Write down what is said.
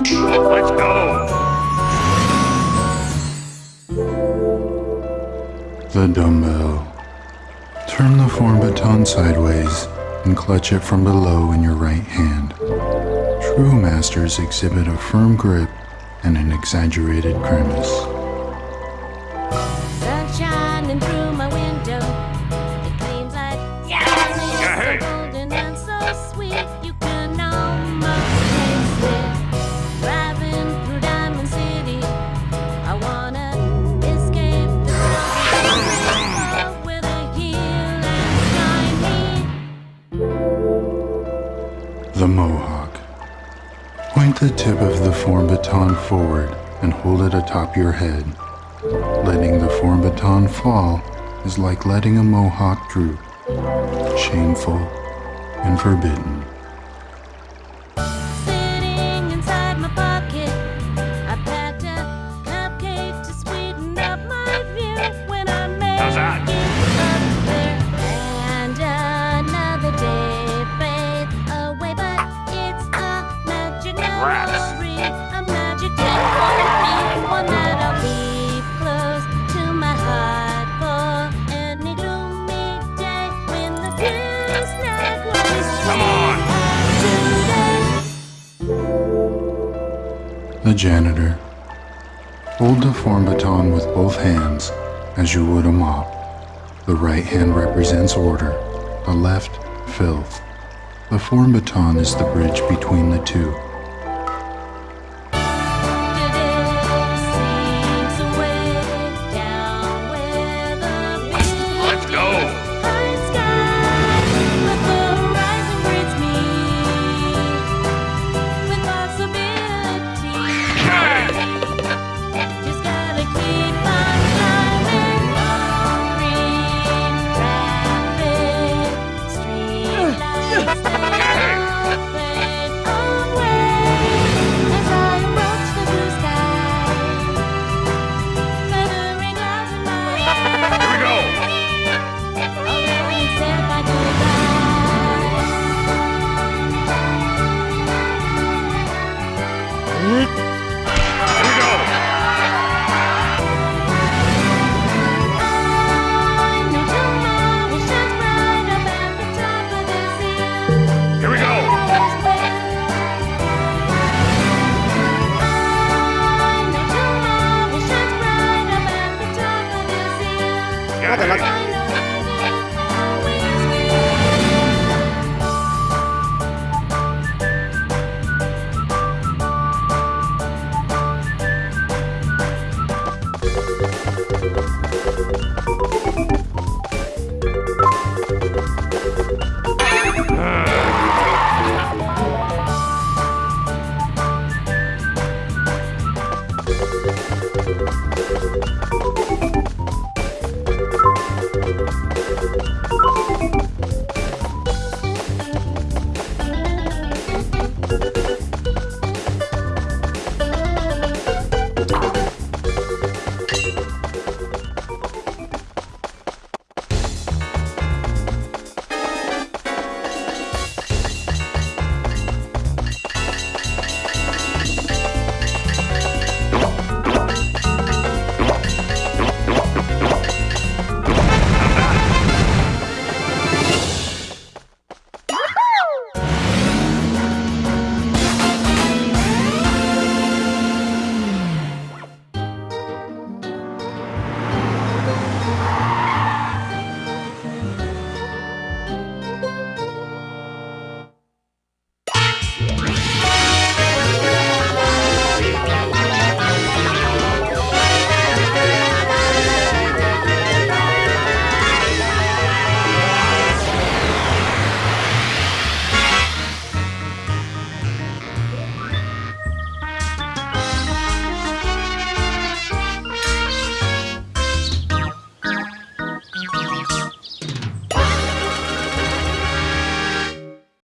Let's go! The dumbbell. Turn the form baton sideways and clutch it from below in your right hand. True masters exhibit a firm grip and an exaggerated grimace. Sun shining through my window. Point the tip of the form baton forward and hold it atop your head. Letting the form baton fall is like letting a mohawk droop. Shameful and forbidden. Sitting inside The janitor. Hold the form baton with both hands as you would a mop. The right hand represents order, the left, filth. The form baton is the bridge between the two.